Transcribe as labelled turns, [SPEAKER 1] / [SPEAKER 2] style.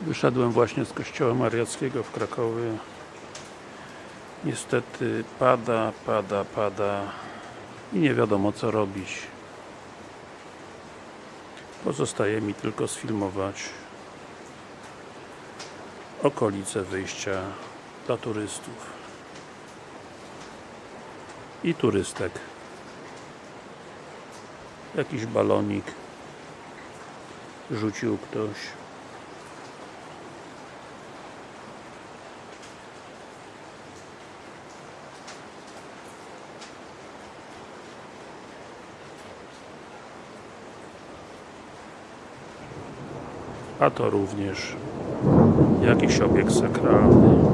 [SPEAKER 1] Wyszedłem właśnie z kościoła mariackiego w Krakowie. Niestety pada, pada, pada i nie wiadomo co robić. Pozostaje mi tylko sfilmować okolice wyjścia dla turystów i turystek. Jakiś balonik rzucił ktoś. A to również jakiś obiekt sakralny.